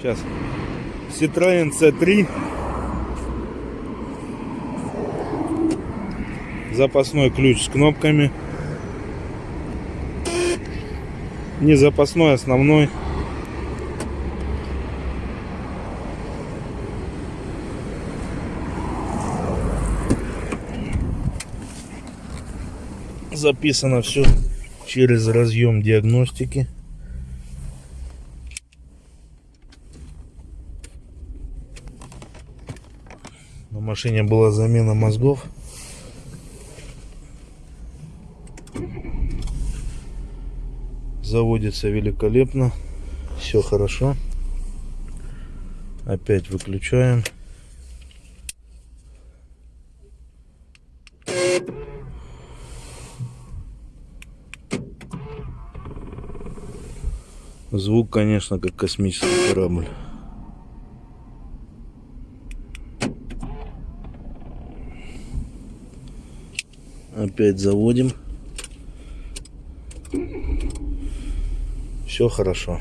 Сейчас. Citroen C3. Запасной ключ с кнопками. Не запасной, основной. Записано все через разъем диагностики. На машине была замена мозгов. Заводится великолепно. Все хорошо. Опять выключаем. Звук, конечно, как космический корабль. Опять заводим. Все хорошо.